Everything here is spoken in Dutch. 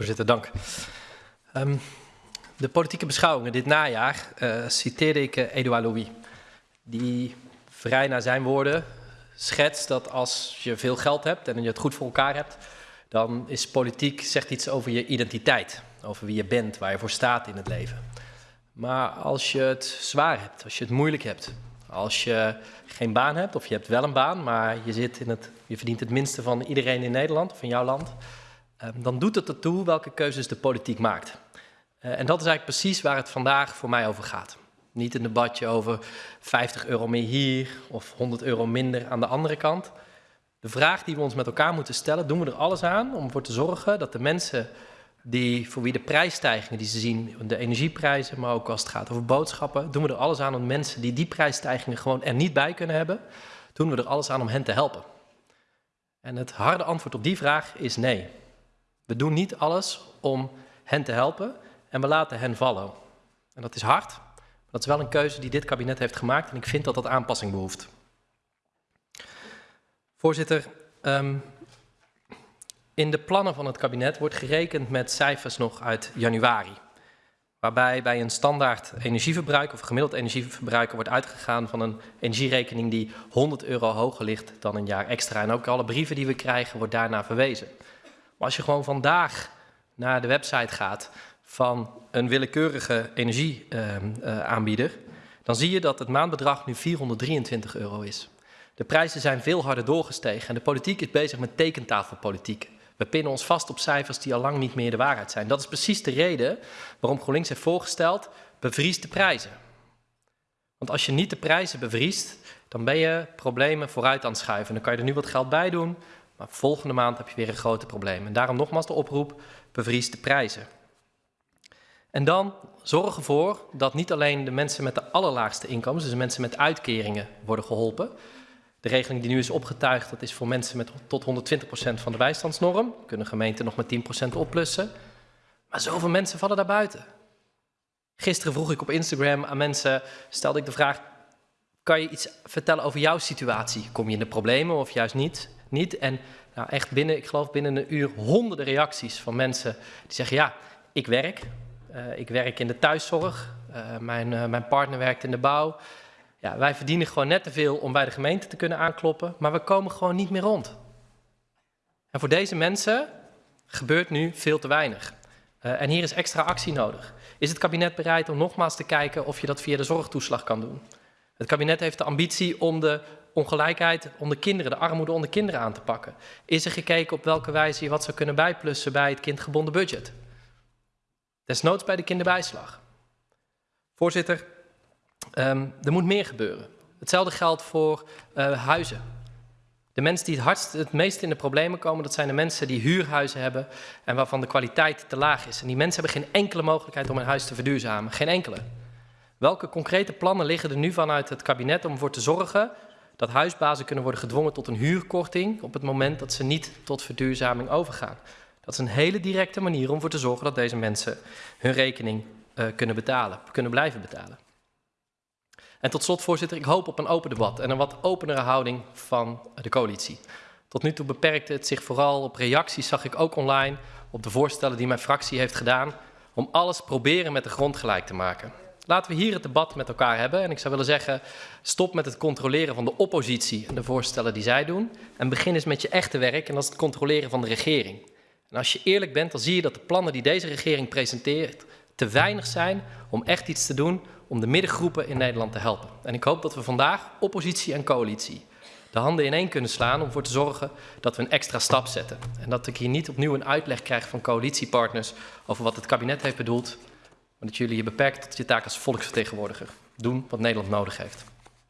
Voorzitter, dank. Um, de politieke beschouwingen dit najaar uh, citeerde ik uh, Edouard Louis. Die vrij naar zijn woorden schetst dat als je veel geld hebt en je het goed voor elkaar hebt, dan is politiek zegt iets over je identiteit, over wie je bent, waar je voor staat in het leven. Maar als je het zwaar hebt, als je het moeilijk hebt, als je geen baan hebt of je hebt wel een baan, maar je, zit in het, je verdient het minste van iedereen in Nederland of in jouw land, Ehm, dan doet het ertoe welke keuzes de politiek maakt. Eh, en dat is eigenlijk precies waar het vandaag voor mij over gaat. Niet een debatje over 50 euro meer hier of 100 euro minder aan de andere kant. De vraag die we ons met elkaar moeten stellen, doen we er alles aan om ervoor te zorgen dat de mensen die, voor wie de prijsstijgingen die ze zien, de energieprijzen, maar ook als het gaat over boodschappen, doen we er alles aan om mensen die die prijsstijgingen gewoon er niet bij kunnen hebben, doen we er alles aan om hen te helpen. En het harde antwoord op die vraag is nee. We doen niet alles om hen te helpen en we laten hen vallen. En dat is hard, maar dat is wel een keuze die dit kabinet heeft gemaakt en ik vind dat dat aanpassing behoeft. Voorzitter, um, in de plannen van het kabinet wordt gerekend met cijfers nog uit januari. Waarbij bij een standaard energieverbruik of gemiddeld energieverbruiker wordt uitgegaan van een energierekening die 100 euro hoger ligt dan een jaar extra. En ook alle brieven die we krijgen wordt daarna verwezen. Maar als je gewoon vandaag naar de website gaat van een willekeurige energieaanbieder, dan zie je dat het maandbedrag nu 423 euro is. De prijzen zijn veel harder doorgestegen en de politiek is bezig met tekentafelpolitiek. We pinnen ons vast op cijfers die al lang niet meer de waarheid zijn. Dat is precies de reden waarom GroenLinks heeft voorgesteld, bevries de prijzen. Want als je niet de prijzen bevriest, dan ben je problemen vooruit aan het schuiven. Dan kan je er nu wat geld bij doen, maar volgende maand heb je weer een grote probleem. En daarom nogmaals de oproep, bevries de prijzen. En dan zorg ervoor dat niet alleen de mensen met de allerlaagste inkomens, dus mensen met uitkeringen, worden geholpen. De regeling die nu is opgetuigd, dat is voor mensen met tot 120% van de bijstandsnorm. Kunnen gemeenten nog met 10% opplussen. Maar zoveel mensen vallen daar buiten. Gisteren vroeg ik op Instagram aan mensen, stelde ik de vraag, kan je iets vertellen over jouw situatie? Kom je in de problemen of juist niet? Niet. En nou, echt binnen, ik geloof binnen een uur, honderden reacties van mensen die zeggen, ja, ik werk. Uh, ik werk in de thuiszorg. Uh, mijn, uh, mijn partner werkt in de bouw. Ja, wij verdienen gewoon net te veel om bij de gemeente te kunnen aankloppen, maar we komen gewoon niet meer rond. En voor deze mensen gebeurt nu veel te weinig. en hier is extra actie nodig. Is het kabinet bereid om nogmaals te kijken of je dat via de zorgtoeslag kan doen? Het kabinet heeft de ambitie om de ongelijkheid onder kinderen, de armoede onder kinderen aan te pakken? Is er gekeken op welke wijze je wat zou kunnen bijplussen bij het kindgebonden budget? Desnoods bij de kinderbijslag. Voorzitter, um, er moet meer gebeuren. Hetzelfde geldt voor uh, huizen. De mensen die het hardst, het meest in de problemen komen, dat zijn de mensen die huurhuizen hebben en waarvan de kwaliteit te laag is. En die mensen hebben geen enkele mogelijkheid om een huis te verduurzamen. Geen enkele. Welke concrete plannen liggen er nu vanuit het kabinet om ervoor te zorgen dat huisbazen kunnen worden gedwongen tot een huurkorting op het moment dat ze niet tot verduurzaming overgaan. Dat is een hele directe manier om ervoor te zorgen dat deze mensen hun rekening uh, kunnen betalen, kunnen blijven betalen. En tot slot, voorzitter, ik hoop op een open debat en een wat openere houding van de coalitie. Tot nu toe beperkte het zich vooral op reacties, zag ik ook online, op de voorstellen die mijn fractie heeft gedaan, om alles proberen met de grond gelijk te maken. Laten we hier het debat met elkaar hebben. En ik zou willen zeggen, stop met het controleren van de oppositie en de voorstellen die zij doen. En begin eens met je echte werk en dat is het controleren van de regering. En als je eerlijk bent, dan zie je dat de plannen die deze regering presenteert te weinig zijn om echt iets te doen om de middengroepen in Nederland te helpen. En ik hoop dat we vandaag, oppositie en coalitie, de handen ineen kunnen slaan om ervoor te zorgen dat we een extra stap zetten. En dat ik hier niet opnieuw een uitleg krijg van coalitiepartners over wat het kabinet heeft bedoeld, maar dat jullie je beperkt tot je taak als volksvertegenwoordiger. Doen wat Nederland nodig heeft.